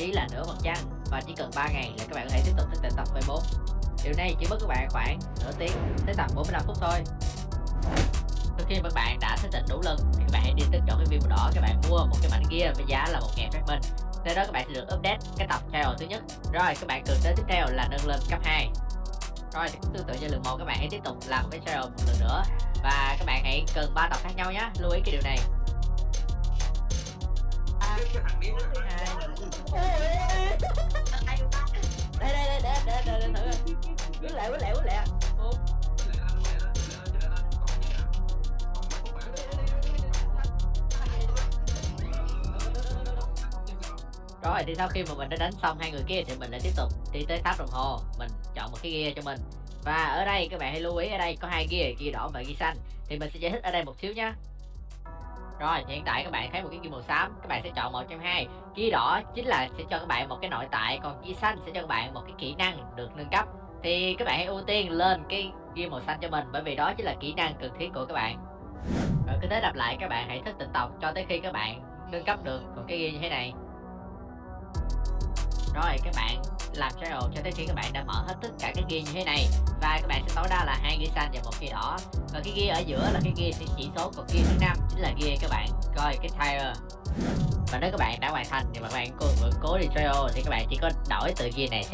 chí là nửa phần trăm và chỉ cần 3 ngày là các bạn có thể tiếp tục thực tỉnh tập V4 điều này chỉ mất các bạn khoảng nửa tiếng tới tầm 45 phút thôi. Sau khi các bạn đã thức tỉnh đủ lần thì các bạn hãy đi tới chọn cái viên màu đỏ các bạn mua một cái mảnh gear với giá là một ngàn phép minh. Nơi đó các bạn sẽ được update cái tập trial thứ nhất. Rồi, các bạn cần tới tiếp theo là nâng lên cấp 2 rồi, thì cũng tương tự như lượng một, các bạn hãy tiếp tục làm cái trial một lần nữa. Và các bạn hãy cần ba tập khác nhau nhé. Lưu ý cái điều này đây đây đây để để để để thử quýnh lẹ quýnh lẹ quýnh lẹ rồi, thì sau khi mà mình đã đánh xong hai người kia thì mình lại tiếp tục đi tới tháp đồng hồ. Mình chọn một cái gear cho mình. Và ở đây, các bạn hãy lưu ý, ở đây có hai gear gear đỏ và gear xanh. Thì mình sẽ giải thích ở đây một xíu nhé rồi, hiện tại các bạn thấy một cái gear màu xám, các bạn sẽ chọn một trong hai. Gear đỏ chính là sẽ cho các bạn một cái nội tại, còn gear xanh sẽ cho các bạn một cái kỹ năng được nâng cấp. Thì các bạn hãy ưu tiên lên cái ghi màu xanh cho mình, bởi vì đó chính là kỹ năng cần thiết của các bạn. Rồi, cứ thế lặp lại, các bạn hãy thức tỉnh tộc cho tới khi các bạn nâng cấp được. Một cái ghi như thế này rồi các bạn làm trial cho tới khi các bạn đã mở hết tất cả các ghi như thế này. Và các bạn sẽ tối đa là hai ghi xanh và một ghi đỏ. Và cái ghi ở giữa là cái ghi sẽ chỉ số còn ghi thứ năm chính là ghi các bạn. Coi cái tire. Và nếu các bạn đã hoàn thành thì các bạn cố, cố đi trial thì các bạn chỉ có đổi từ ghi này.